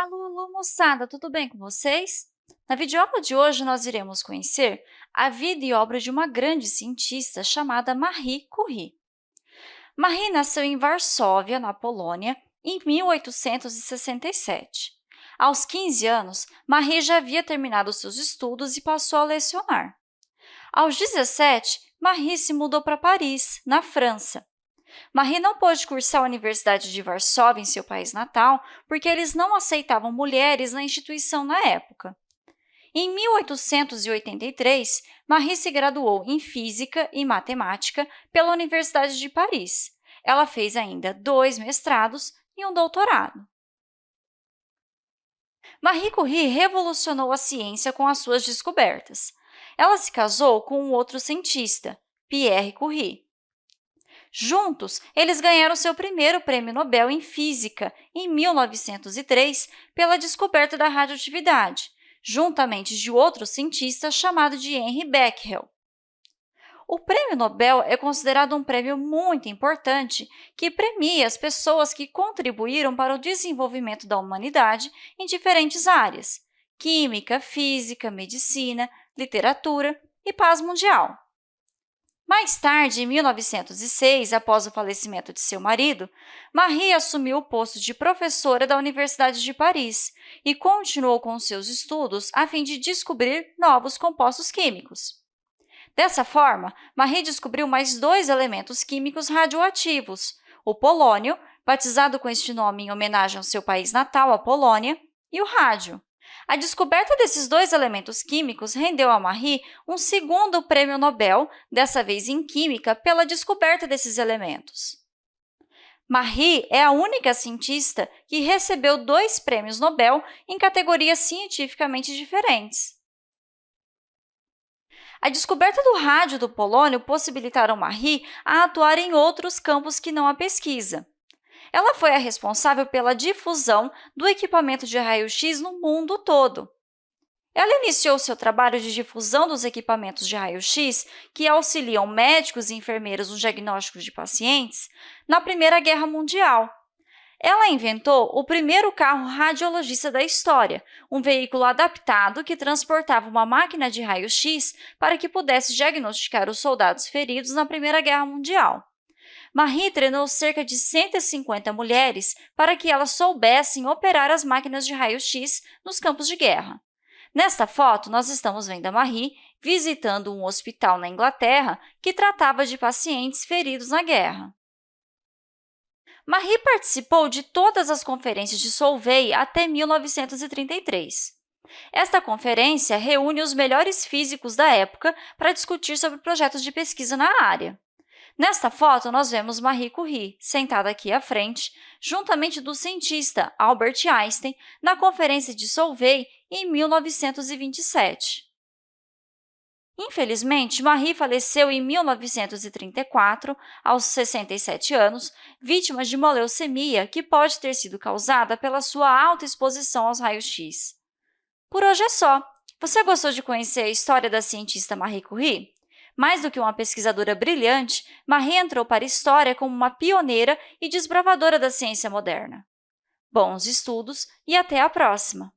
Alô, alô, moçada, tudo bem com vocês? Na videoaula de hoje, nós iremos conhecer a vida e obra de uma grande cientista chamada Marie Curie. Marie nasceu em Varsóvia, na Polônia, em 1867. Aos 15 anos, Marie já havia terminado seus estudos e passou a lecionar. Aos 17, Marie se mudou para Paris, na França. Marie não pôde cursar a Universidade de Varsóvia em seu país natal porque eles não aceitavam mulheres na instituição na época. Em 1883, Marie se graduou em Física e Matemática pela Universidade de Paris. Ela fez ainda dois mestrados e um doutorado. Marie Curie revolucionou a ciência com as suas descobertas. Ela se casou com um outro cientista, Pierre Curie. Juntos, eles ganharam seu primeiro prêmio Nobel em Física, em 1903, pela descoberta da radioatividade, juntamente de outro cientista chamado de Henry Becquerel. O prêmio Nobel é considerado um prêmio muito importante que premia as pessoas que contribuíram para o desenvolvimento da humanidade em diferentes áreas – química, física, medicina, literatura e paz mundial. Mais tarde, em 1906, após o falecimento de seu marido, Marie assumiu o posto de professora da Universidade de Paris e continuou com seus estudos a fim de descobrir novos compostos químicos. Dessa forma, Marie descobriu mais dois elementos químicos radioativos, o polônio, batizado com este nome em homenagem ao seu país natal, a Polônia, e o rádio. A descoberta desses dois elementos químicos rendeu a Marie um segundo prêmio Nobel, dessa vez em Química, pela descoberta desses elementos. Marie é a única cientista que recebeu dois prêmios Nobel em categorias cientificamente diferentes. A descoberta do rádio do polônio possibilitaram Marie a atuar em outros campos que não a pesquisa. Ela foi a responsável pela difusão do equipamento de raio-x no mundo todo. Ela iniciou seu trabalho de difusão dos equipamentos de raio-x que auxiliam médicos e enfermeiros no diagnóstico de pacientes na Primeira Guerra Mundial. Ela inventou o primeiro carro radiologista da história, um veículo adaptado que transportava uma máquina de raio-x para que pudesse diagnosticar os soldados feridos na Primeira Guerra Mundial. Marie treinou cerca de 150 mulheres para que elas soubessem operar as máquinas de raio-x nos campos de guerra. Nesta foto, nós estamos vendo a Marie visitando um hospital na Inglaterra que tratava de pacientes feridos na guerra. Marie participou de todas as conferências de Solvay até 1933. Esta conferência reúne os melhores físicos da época para discutir sobre projetos de pesquisa na área. Nesta foto, nós vemos Marie Curie, sentada aqui à frente, juntamente do cientista Albert Einstein, na Conferência de Solvay em 1927. Infelizmente, Marie faleceu em 1934, aos 67 anos, vítima de uma leucemia que pode ter sido causada pela sua alta exposição aos raios-x. Por hoje é só! Você gostou de conhecer a história da cientista Marie Curie? Mais do que uma pesquisadora brilhante, Marie entrou para a história como uma pioneira e desbravadora da ciência moderna. Bons estudos e até a próxima!